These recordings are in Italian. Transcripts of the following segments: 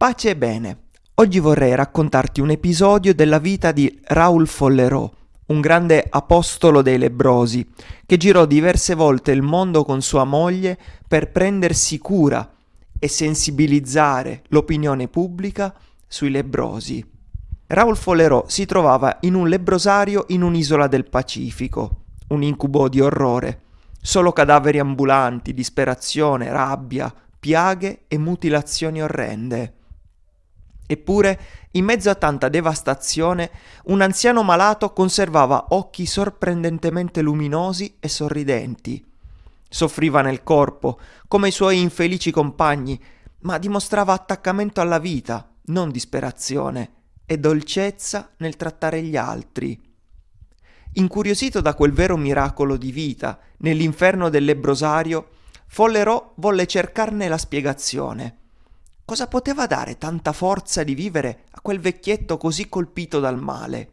Pace e bene. Oggi vorrei raccontarti un episodio della vita di Raoul Follerò, un grande apostolo dei lebrosi, che girò diverse volte il mondo con sua moglie per prendersi cura e sensibilizzare l'opinione pubblica sui lebrosi. Raoul Follerò si trovava in un lebrosario in un'isola del Pacifico, un incubo di orrore. Solo cadaveri ambulanti, disperazione, rabbia, piaghe e mutilazioni orrende. Eppure, in mezzo a tanta devastazione, un anziano malato conservava occhi sorprendentemente luminosi e sorridenti. Soffriva nel corpo, come i suoi infelici compagni, ma dimostrava attaccamento alla vita, non disperazione, e dolcezza nel trattare gli altri. Incuriosito da quel vero miracolo di vita nell'inferno del lebrosario, Follerò volle cercarne la spiegazione. Cosa poteva dare tanta forza di vivere a quel vecchietto così colpito dal male?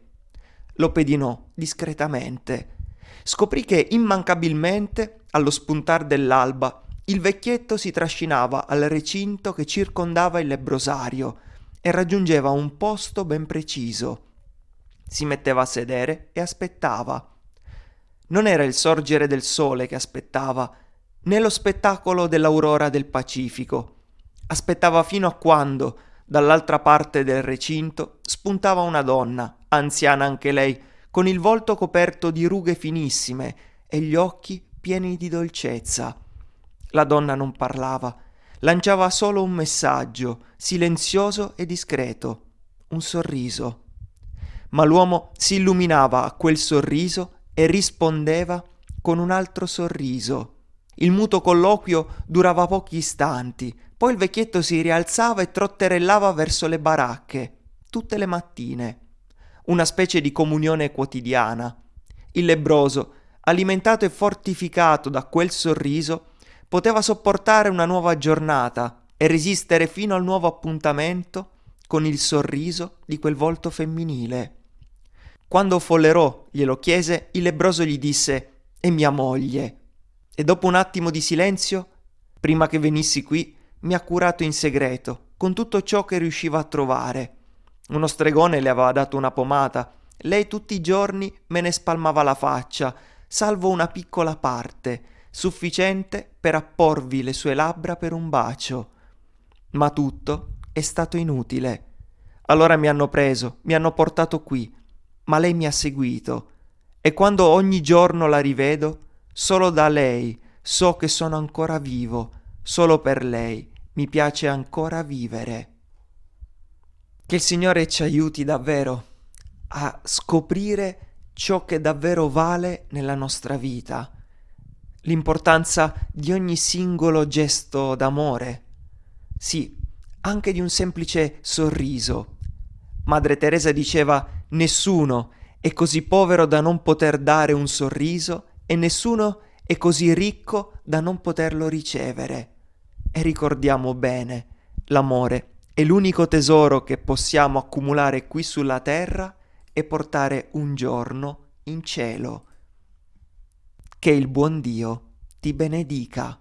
Lo pedinò discretamente. Scoprì che immancabilmente, allo spuntar dell'alba, il vecchietto si trascinava al recinto che circondava il lebrosario e raggiungeva un posto ben preciso. Si metteva a sedere e aspettava. Non era il sorgere del sole che aspettava, né lo spettacolo dell'aurora del Pacifico Aspettava fino a quando, dall'altra parte del recinto, spuntava una donna, anziana anche lei, con il volto coperto di rughe finissime e gli occhi pieni di dolcezza. La donna non parlava, lanciava solo un messaggio, silenzioso e discreto, un sorriso. Ma l'uomo si illuminava a quel sorriso e rispondeva con un altro sorriso. Il muto colloquio durava pochi istanti, poi il vecchietto si rialzava e trotterellava verso le baracche, tutte le mattine. Una specie di comunione quotidiana. Il lebroso, alimentato e fortificato da quel sorriso, poteva sopportare una nuova giornata e resistere fino al nuovo appuntamento con il sorriso di quel volto femminile. Quando Follerò glielo chiese, il lebroso gli disse «È mia moglie». E dopo un attimo di silenzio, prima che venissi qui, mi ha curato in segreto, con tutto ciò che riusciva a trovare. Uno stregone le aveva dato una pomata, lei tutti i giorni me ne spalmava la faccia, salvo una piccola parte, sufficiente per apporvi le sue labbra per un bacio. Ma tutto è stato inutile. Allora mi hanno preso, mi hanno portato qui, ma lei mi ha seguito, e quando ogni giorno la rivedo, solo da lei so che sono ancora vivo, solo per lei mi piace ancora vivere. Che il Signore ci aiuti davvero a scoprire ciò che davvero vale nella nostra vita, l'importanza di ogni singolo gesto d'amore, sì, anche di un semplice sorriso. Madre Teresa diceva nessuno è così povero da non poter dare un sorriso e nessuno è così ricco da non poterlo ricevere. E ricordiamo bene, l'amore è l'unico tesoro che possiamo accumulare qui sulla terra e portare un giorno in cielo. Che il buon Dio ti benedica.